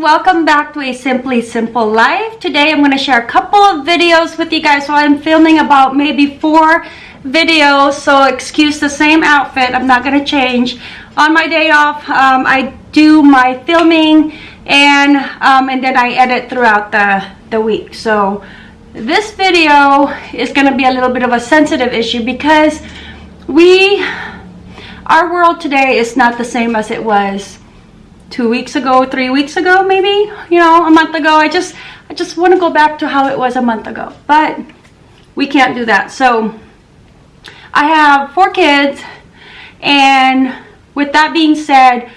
welcome back to a simply simple life. Today i'm going to share a couple of videos with you guys. So i'm filming about maybe four videos so excuse the same outfit. I'm not going to change. On my day off um, i do my filming and um, and then i edit throughout the the week. So this video is going to be a little bit of a sensitive issue because we our world today is not the same as it was two weeks ago, three weeks ago, maybe, you know, a month ago. I just, I just want to go back to how it was a month ago, but we can't do that. So I have four kids and with that being said,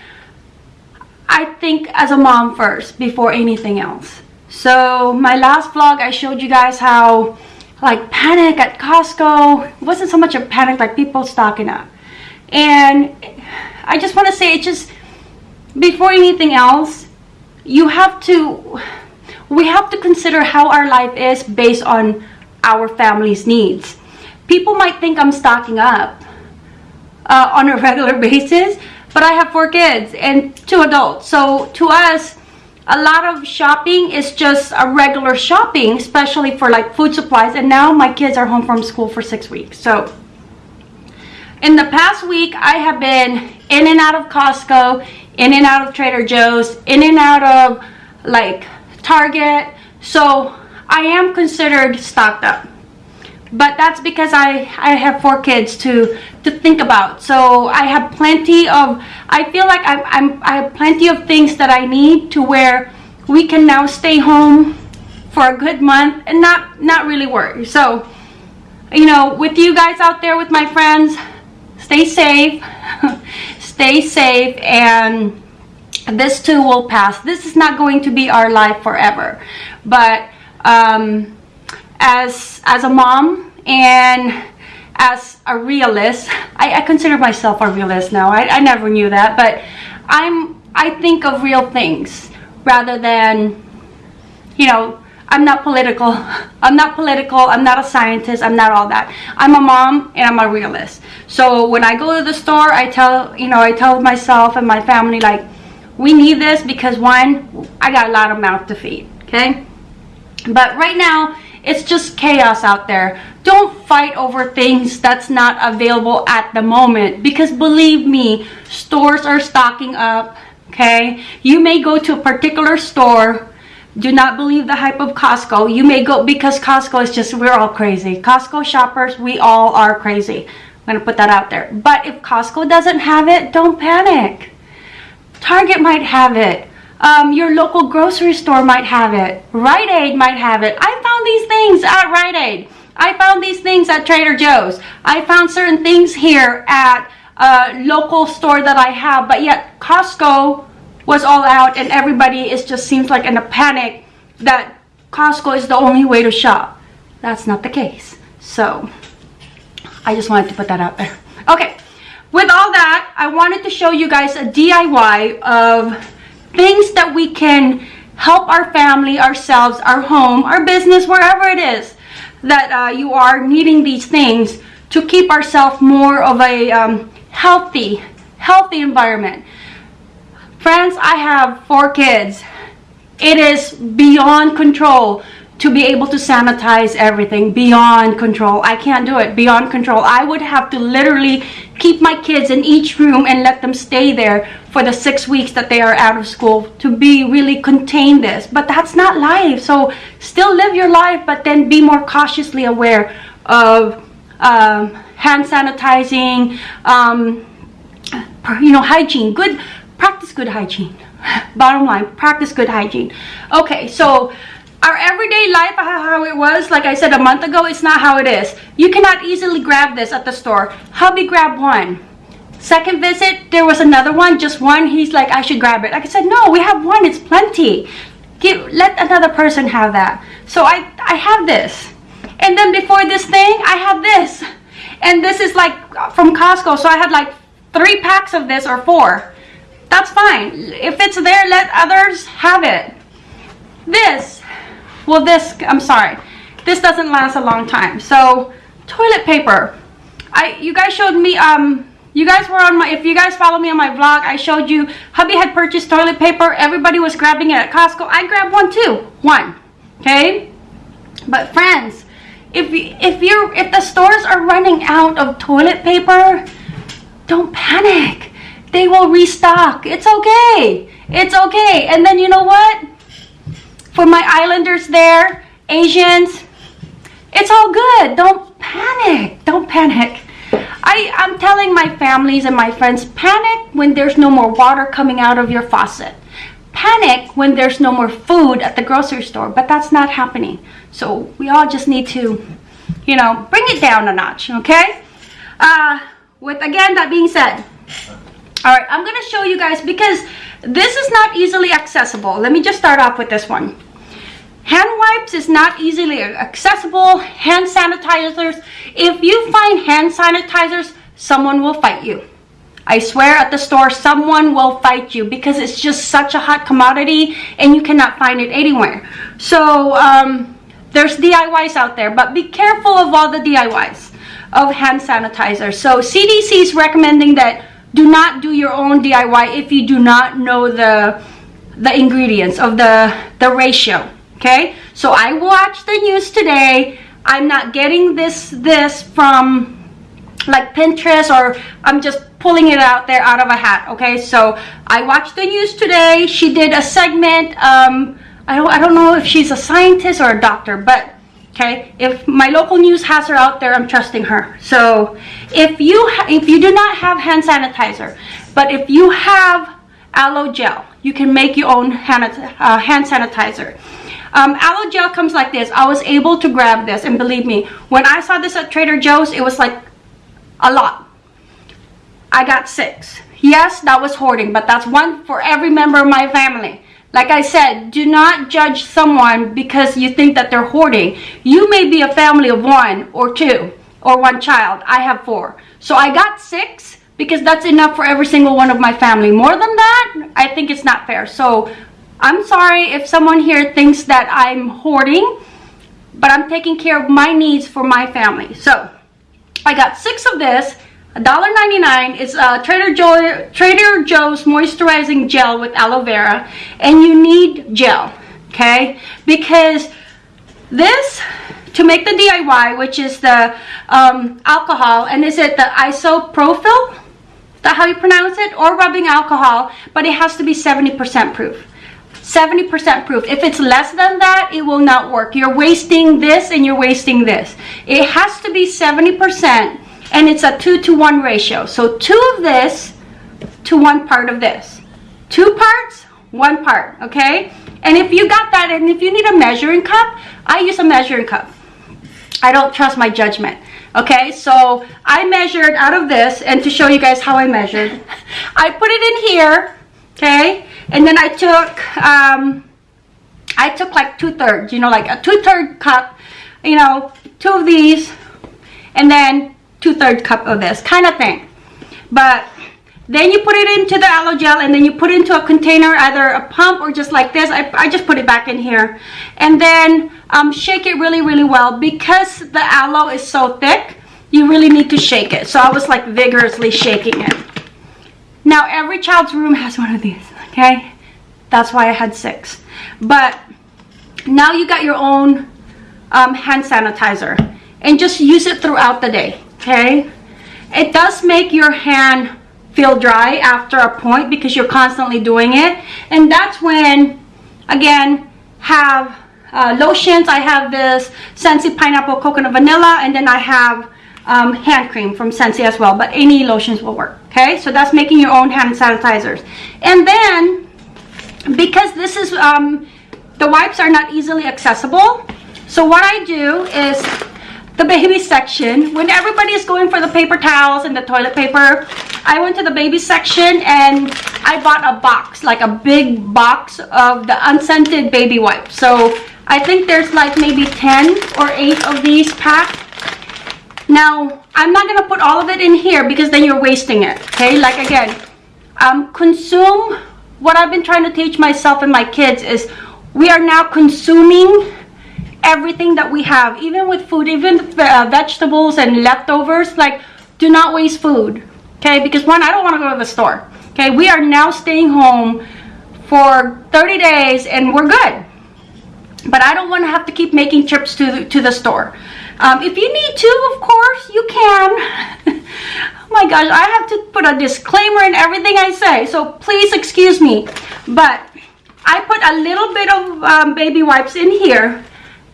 I think as a mom first before anything else. So my last vlog, I showed you guys how like panic at Costco. It wasn't so much a panic like people stocking up. And I just want to say it just before anything else, you have to, we have to consider how our life is based on our family's needs. People might think I'm stocking up uh, on a regular basis, but I have four kids and two adults. So to us, a lot of shopping is just a regular shopping, especially for like food supplies. And now my kids are home from school for six weeks. So in the past week, I have been in and out of Costco, in and out of Trader Joe's, in and out of like Target. So I am considered stocked up. But that's because I, I have four kids to, to think about. So I have plenty of, I feel like I'm, I'm, I have plenty of things that I need to where we can now stay home for a good month and not, not really worry. So, you know, with you guys out there, with my friends, stay safe. stay safe and this too will pass. This is not going to be our life forever. But um, as as a mom and as a realist I, I consider myself a realist now. I, I never knew that but I'm I think of real things rather than you know I'm not political. I'm not political. I'm not a scientist. I'm not all that. I'm a mom and I'm a realist. So when I go to the store, I tell, you know, I tell myself and my family like, we need this because one, I got a lot of mouth to feed, okay? But right now, it's just chaos out there. Don't fight over things that's not available at the moment because believe me, stores are stocking up, okay? You may go to a particular store do not believe the hype of Costco. You may go because Costco is just, we're all crazy. Costco shoppers, we all are crazy. I'm going to put that out there. But if Costco doesn't have it, don't panic. Target might have it. Um, your local grocery store might have it. Rite Aid might have it. I found these things at Rite Aid. I found these things at Trader Joe's. I found certain things here at a local store that I have. But yet Costco was all out and everybody is just seems like in a panic that Costco is the only way to shop. That's not the case. So I just wanted to put that out there. Okay, with all that, I wanted to show you guys a DIY of things that we can help our family, ourselves, our home, our business, wherever it is that uh, you are needing these things to keep ourselves more of a um, healthy, healthy environment. Friends, I have four kids. It is beyond control to be able to sanitize everything beyond control. I can't do it beyond control. I would have to literally keep my kids in each room and let them stay there for the six weeks that they are out of school to be really contain this. But that's not life. So still live your life, but then be more cautiously aware of um, hand sanitizing, um, you know, hygiene, good practice good hygiene. Bottom line practice good hygiene. Okay so our everyday life uh, how it was like i said a month ago it's not how it is. You cannot easily grab this at the store. Hubby grabbed one. Second visit there was another one just one. He's like i should grab it. Like i said no we have one. It's plenty. Give, let another person have that. So i i have this. And then before this thing i have this. And this is like uh, from costco. So i had like three packs of this or four that's fine. If it's there, let others have it. This, well this, I'm sorry, this doesn't last a long time. So toilet paper. I, you guys showed me um, You guys were on my, if you guys follow me on my vlog, I showed you, hubby had purchased toilet paper. Everybody was grabbing it at Costco. I grabbed one too. One. Okay? But friends, if, you, if you're, if the stores are running out of toilet paper, don't panic. They will restock. It's okay. It's okay. And then you know what? For my islanders there, Asians, it's all good. Don't panic. Don't panic. I, I'm telling my families and my friends, panic when there's no more water coming out of your faucet. Panic when there's no more food at the grocery store, but that's not happening. So we all just need to, you know, bring it down a notch, okay? Uh, with, again, that being said, all right, I'm gonna show you guys because this is not easily accessible. Let me just start off with this one. Hand wipes is not easily accessible. Hand sanitizers. If you find hand sanitizers, someone will fight you. I swear at the store, someone will fight you because it's just such a hot commodity and you cannot find it anywhere. So um, there's DIYs out there, but be careful of all the DIYs of hand sanitizer. So CDC is recommending that do not do your own DIY if you do not know the the ingredients of the the ratio okay? So i watched the news today. I'm not getting this this from like pinterest or i'm just pulling it out there out of a hat okay? So i watched the news today. She did a segment um i don't i don't know if she's a scientist or a doctor but okay if my local news has her out there i'm trusting her so if you if you do not have hand sanitizer but if you have aloe gel you can make your own hand, uh, hand sanitizer um, aloe gel comes like this. I was able to grab this and believe me, when I saw this at Trader Joe's, it was like a lot. I got six. Yes, that was hoarding, but that's one for every member of my family. Like I said, do not judge someone because you think that they're hoarding. You may be a family of one or two or one child. I have four. So I got six because that's enough for every single one of my family. More than that, I think it's not fair. So I'm sorry if someone here thinks that I'm hoarding, but I'm taking care of my needs for my family. So I got six of this. $1.99 is uh, Trader, Joe, Trader Joe's moisturizing gel with aloe vera and you need gel okay because this to make the DIY which is the um, alcohol and is it the isopropyl is that how you pronounce it or rubbing alcohol but it has to be 70% proof 70% proof. If it's less than that, it will not work. You're wasting this and you're wasting this. It has to be 70% and it's a 2 to 1 ratio. So 2 of this to 1 part of this. 2 parts, 1 part, okay? And if you got that and if you need a measuring cup, I use a measuring cup. I don't trust my judgment. Okay, so I measured out of this and to show you guys how I measured, I put it in here, okay? And then I took, um, I took like two thirds, you know, like a two third cup, you know, two of these, and then two third cup of this kind of thing. But then you put it into the aloe gel and then you put it into a container, either a pump or just like this. I, I just put it back in here. And then um, shake it really, really well. Because the aloe is so thick, you really need to shake it. So I was like vigorously shaking it. Now every child's room has one of these okay that's why I had six but now you got your own um, hand sanitizer and just use it throughout the day okay? It does make your hand feel dry after a point because you're constantly doing it. And that's when again have uh, lotions. I have this Scentsy pineapple coconut vanilla and then I have um, hand cream from Scentsy as well. But any lotions will work okay? So that's making your own hand sanitizers. And then because this is um, the wipes are not easily accessible so what I do is the baby section. When everybody is going for the paper towels and the toilet paper I went to the baby section and I bought a box like a big box of the unscented baby wipes. So I think there's like maybe 10 or 8 of these packed now, I'm not going to put all of it in here because then you're wasting it. Okay, like again, um, consume what I've been trying to teach myself and my kids is we are now consuming everything that we have, even with food, even uh, vegetables and leftovers. Like, do not waste food. okay? Because one, I don't want to go to the store, okay? We are now staying home for 30 days and we're good. But I don't want to have to keep making trips to the, to the store. Um, if you need to, of course, you can. oh my gosh, I have to put a disclaimer in everything I say. So please excuse me. But I put a little bit of um, baby wipes in here.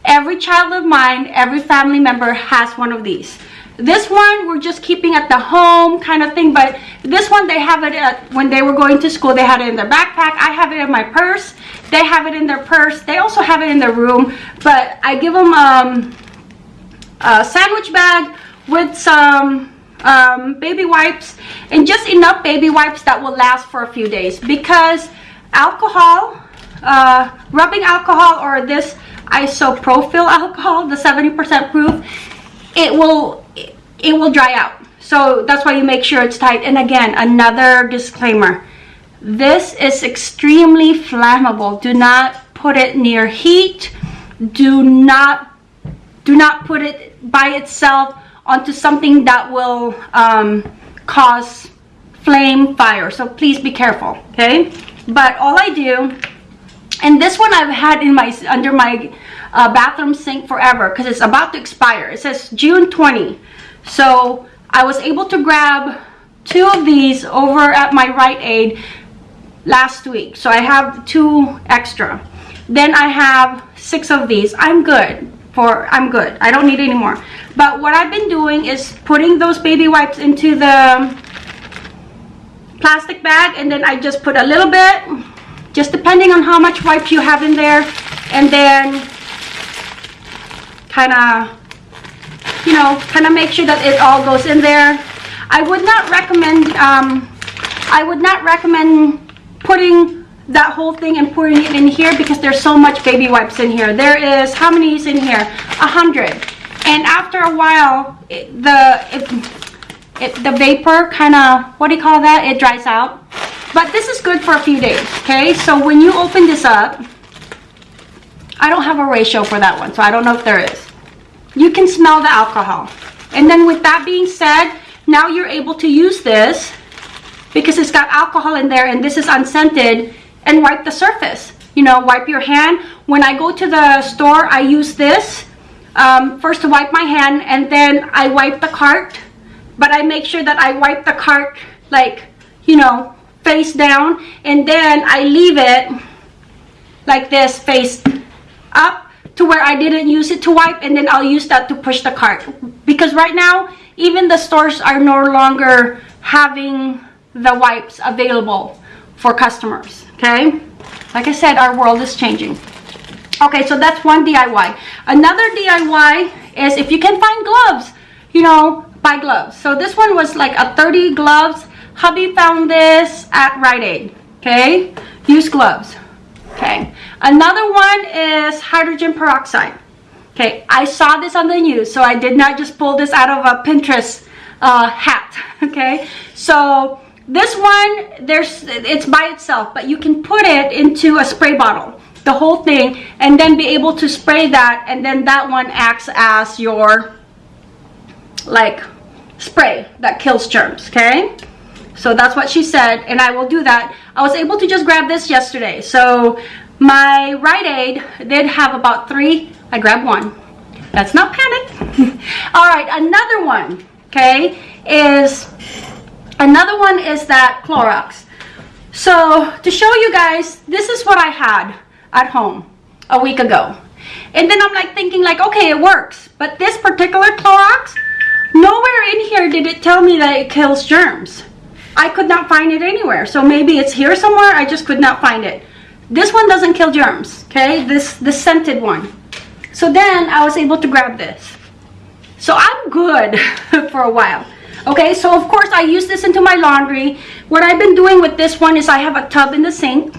Every child of mine, every family member has one of these. This one we're just keeping at the home kind of thing, but this one they have it at, when they were going to school, they had it in their backpack. I have it in my purse. They have it in their purse. They also have it in their room, but I give them um, a sandwich bag with some um, baby wipes and just enough baby wipes that will last for a few days because alcohol, uh, rubbing alcohol or this isopropyl alcohol, the 70% proof, it will it will dry out. So that's why you make sure it's tight. And again another disclaimer. This is extremely flammable. Do not put it near heat. Do not do not put it by itself onto something that will um, cause flame fire. So please be careful okay? But all I do and this one I've had in my under my uh, bathroom sink forever because it's about to expire it says June 20 so I was able to grab two of these over at my Rite Aid last week. So I have two extra. Then I have six of these. I'm good for, I'm good. I don't need any more. But what I've been doing is putting those baby wipes into the plastic bag and then I just put a little bit, just depending on how much wipes you have in there. And then kind of you know, kind of make sure that it all goes in there. I would not recommend, um, I would not recommend putting that whole thing and putting it in here because there's so much baby wipes in here. There is, how many is in here? A hundred. And after a while, it, the, it, it, the vapor kind of, what do you call that? It dries out. But this is good for a few days, okay? So when you open this up, I don't have a ratio for that one, so I don't know if there is you can smell the alcohol. And then with that being said, now you're able to use this because it's got alcohol in there and this is unscented and wipe the surface. You know, wipe your hand. When I go to the store, I use this um, first to wipe my hand and then I wipe the cart. But I make sure that I wipe the cart like, you know, face down and then I leave it like this face up to where I didn't use it to wipe and then I'll use that to push the cart. Because right now even the stores are no longer having the wipes available for customers okay? Like I said our world is changing. Okay so that's one DIY another DIY is if you can find gloves you know buy gloves. So this one was like a 30 gloves hubby found this at Rite Aid okay? Use gloves okay? Another one is hydrogen peroxide okay? I saw this on the news so i did not just pull this out of a pinterest uh, hat okay? So this one there's it's by itself but you can put it into a spray bottle the whole thing and then be able to spray that and then that one acts as your like spray that kills germs okay so that's what she said and I will do that. I was able to just grab this yesterday. So my Rite Aid did have about three. I grabbed one. Let's not panic. All right, another one, okay, is another one is that Clorox. So to show you guys, this is what I had at home a week ago. And then I'm like thinking like, okay, it works. But this particular Clorox, nowhere in here did it tell me that it kills germs. I could not find it anywhere. So maybe it's here somewhere. I just could not find it. This one doesn't kill germs, okay? This, the scented one. So then I was able to grab this. So I'm good for a while. Okay, so of course I use this into my laundry. What I've been doing with this one is I have a tub in the sink.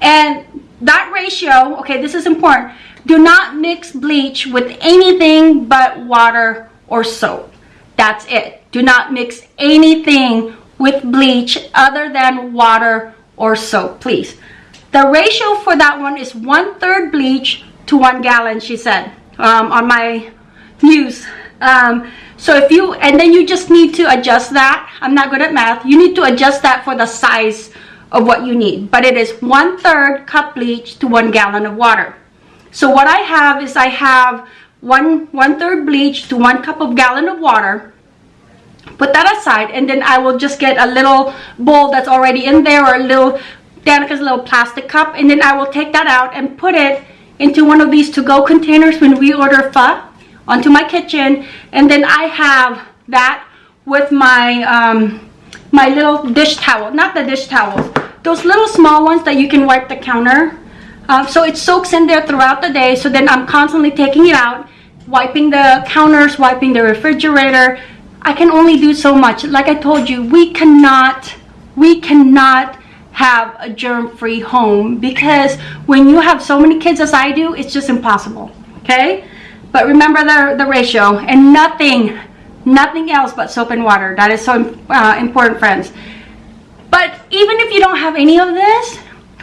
And that ratio, okay, this is important. Do not mix bleach with anything but water or soap. That's it. Do not mix anything with bleach other than water or soap, please. The ratio for that one is one third bleach to one gallon, she said um, on my news. Um, So if you, and then you just need to adjust that. I'm not good at math. You need to adjust that for the size of what you need. But it is one third cup bleach to one gallon of water. So what I have is I have one, one third bleach to one cup of gallon of water. Put that aside and then I will just get a little bowl that's already in there or a little, Danica's little plastic cup. And then I will take that out and put it into one of these to-go containers when we order pho onto my kitchen. And then I have that with my, um, my little dish towel, not the dish towels, those little small ones that you can wipe the counter. Um, so it soaks in there throughout the day. So then I'm constantly taking it out, wiping the counters, wiping the refrigerator. I can only do so much. Like I told you, we cannot, we cannot have a germ-free home because when you have so many kids as I do, it's just impossible, okay? But remember the, the ratio and nothing, nothing else but soap and water. That is so uh, important, friends. But even if you don't have any of this,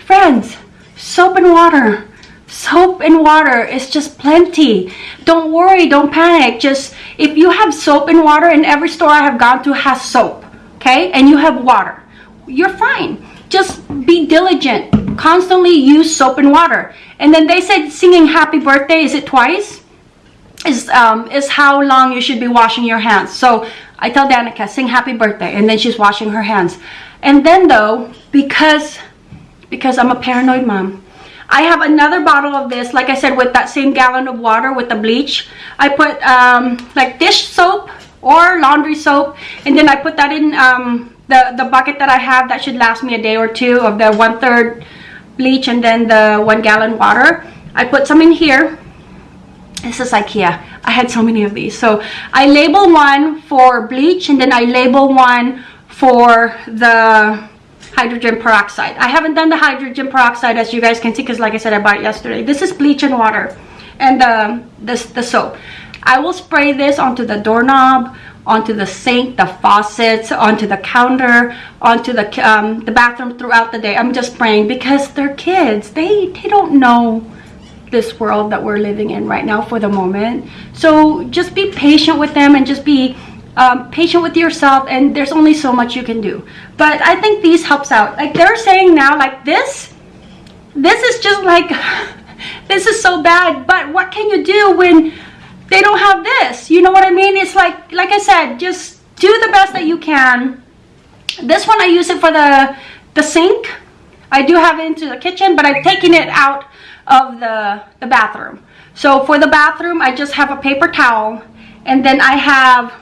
friends, soap and water, soap and water is just plenty. Don't worry, don't panic. Just if you have soap and water and every store I have gone to has soap, okay? And you have water, you're fine just be diligent constantly use soap and water and then they said singing happy birthday is it twice is um is how long you should be washing your hands so i tell danica sing happy birthday and then she's washing her hands and then though because because i'm a paranoid mom I have another bottle of this, like I said, with that same gallon of water with the bleach. I put um, like dish soap or laundry soap, and then I put that in um, the, the bucket that I have that should last me a day or two of the one third bleach and then the one gallon water. I put some in here. This is Ikea. I had so many of these. So I label one for bleach and then I label one for the hydrogen peroxide. I haven't done the hydrogen peroxide as you guys can see because like I said I bought it yesterday. This is bleach and water and um, this, the soap. I will spray this onto the doorknob, onto the sink, the faucets, onto the counter, onto the um, the bathroom throughout the day. I'm just spraying because they're kids. They they don't know this world that we're living in right now for the moment. So just be patient with them and just be um, patient with yourself and there's only so much you can do. But I think these helps out. Like they're saying now like this, this is just like, this is so bad. But what can you do when they don't have this you know what i mean it's like like i said just do the best that you can this one i use it for the the sink i do have it into the kitchen but i'm taking it out of the the bathroom so for the bathroom i just have a paper towel and then i have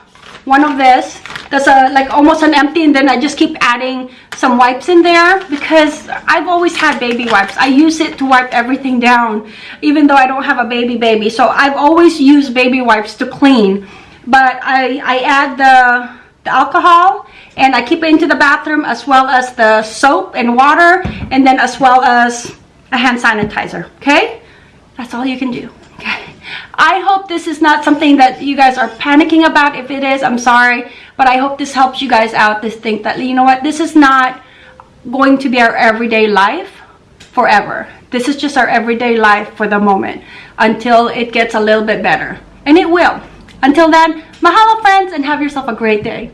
one of this. That's a like almost an empty and then I just keep adding some wipes in there because I've always had baby wipes. I use it to wipe everything down even though I don't have a baby baby. So I've always used baby wipes to clean. But I, I add the, the alcohol and I keep it into the bathroom as well as the soap and water and then as well as a hand sanitizer okay? That's all you can do I hope this is not something that you guys are panicking about. If it is, I'm sorry. But I hope this helps you guys out to think that, you know what, this is not going to be our everyday life forever. This is just our everyday life for the moment until it gets a little bit better. And it will. Until then, mahalo friends and have yourself a great day.